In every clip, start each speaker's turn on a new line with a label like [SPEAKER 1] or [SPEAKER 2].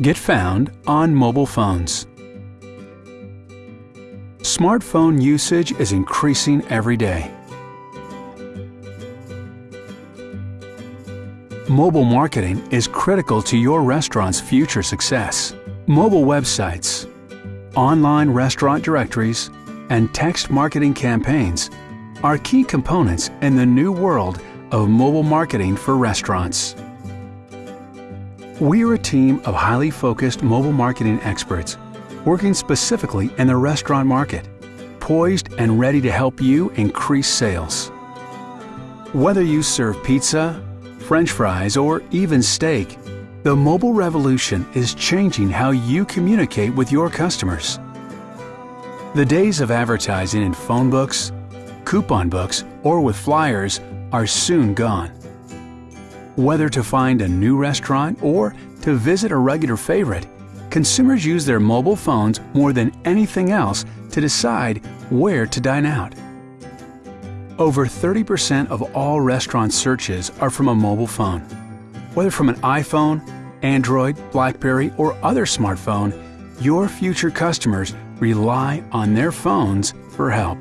[SPEAKER 1] Get found on mobile phones. Smartphone usage is increasing every day. Mobile marketing is critical to your restaurant's future success. Mobile websites, online restaurant directories, and text marketing campaigns are key components in the new world of mobile marketing for restaurants. We are a team of highly focused mobile marketing experts working specifically in the restaurant market, poised and ready to help you increase sales. Whether you serve pizza, french fries, or even steak, the mobile revolution is changing how you communicate with your customers. The days of advertising in phone books, coupon books, or with flyers are soon gone. Whether to find a new restaurant or to visit a regular favorite, consumers use their mobile phones more than anything else to decide where to dine out. Over 30% of all restaurant searches are from a mobile phone. Whether from an iPhone, Android, Blackberry, or other smartphone, your future customers rely on their phones for help.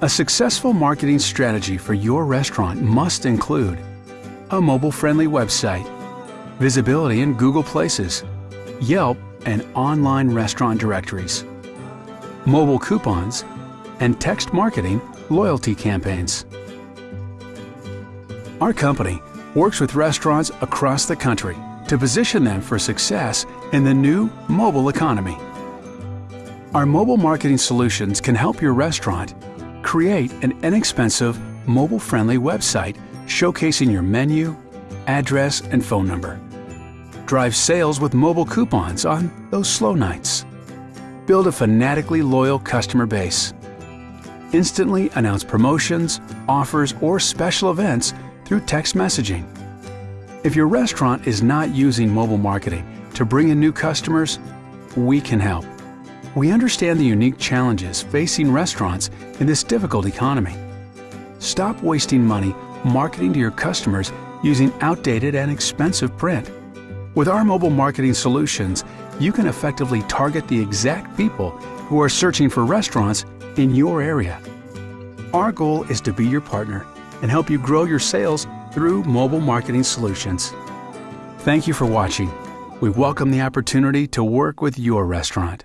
[SPEAKER 1] A successful marketing strategy for your restaurant must include a mobile-friendly website, visibility in Google Places, Yelp, and online restaurant directories, mobile coupons, and text marketing loyalty campaigns. Our company works with restaurants across the country to position them for success in the new mobile economy. Our mobile marketing solutions can help your restaurant create an inexpensive, mobile-friendly website showcasing your menu, address, and phone number. Drive sales with mobile coupons on those slow nights. Build a fanatically loyal customer base. Instantly announce promotions, offers, or special events through text messaging. If your restaurant is not using mobile marketing to bring in new customers, we can help. We understand the unique challenges facing restaurants in this difficult economy. Stop wasting money marketing to your customers using outdated and expensive print. With our mobile marketing solutions, you can effectively target the exact people who are searching for restaurants in your area. Our goal is to be your partner and help you grow your sales through mobile marketing solutions. Thank you for watching. We welcome the opportunity to work with your restaurant.